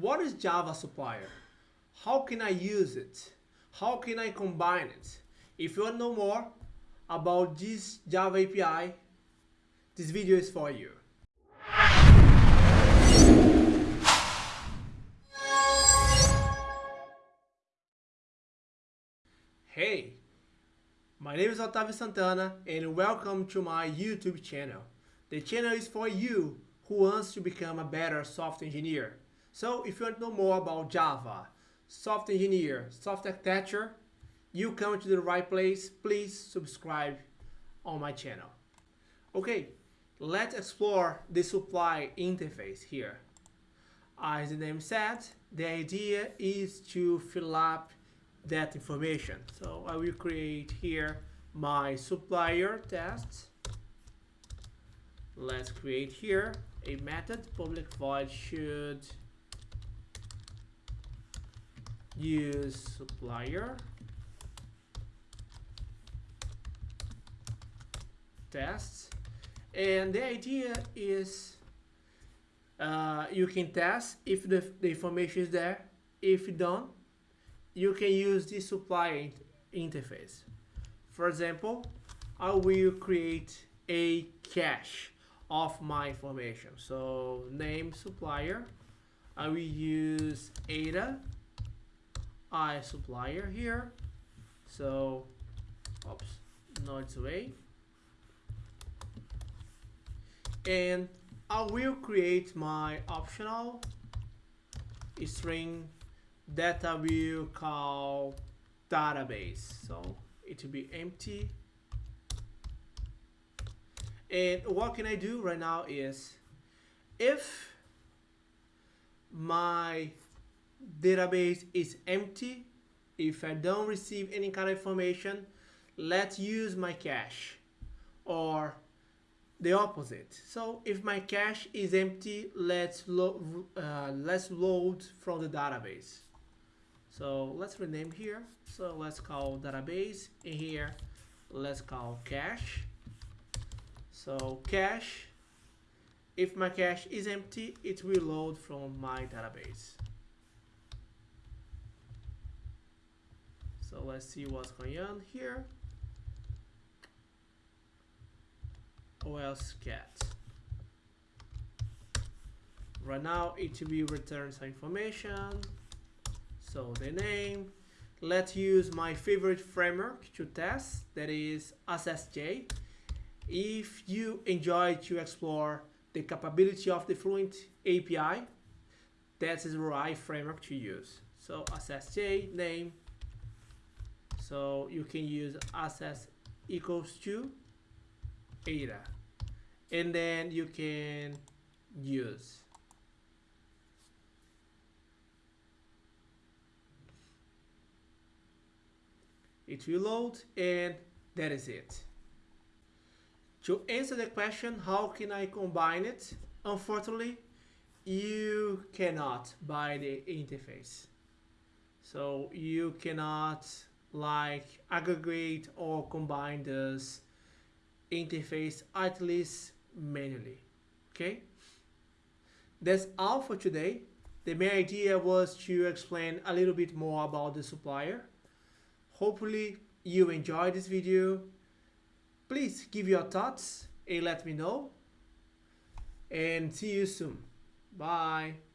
what is Java supplier? How can I use it? How can I combine it? If you want to know more about this Java API, this video is for you. Hey, my name is Otavio Santana and welcome to my YouTube channel. The channel is for you who wants to become a better software engineer. So if you want to know more about Java, software engineer, software architecture, you come to the right place. Please subscribe on my channel. Okay, let's explore the supply interface here. As the name said, the idea is to fill up that information. So I will create here my supplier test. Let's create here a method public void should use supplier. Tests. And the idea is uh, you can test if the, the information is there. If you don't you can use the supplier interface. For example I will create a cache of my information. So name supplier. I will use Ada I supplier here. So oops not away. And I will create my optional string that I will call database. So it will be empty. And what can I do right now is if my database is empty. If I don't receive any kind of information let's use my cache or the opposite. So if my cache is empty let's lo uh, let's load from the database. So let's rename here. So let's call database. In here let's call cache. So cache if my cache is empty it will load from my database So let's see what's going on here. OS cat. Right now it will return some information. So the name. Let's use my favorite framework to test, that is AssertJ. If you enjoy to explore the capability of the Fluent API, that is the right framework to use. So AssertJ name so you can use access equals to Ada. And then you can use. It will load and that is it. To answer the question, how can I combine it? Unfortunately, you cannot by the interface. So you cannot like aggregate or combine this interface at least manually okay? That's all for today. The main idea was to explain a little bit more about the supplier. Hopefully you enjoyed this video. Please give your thoughts and let me know. And see you soon. Bye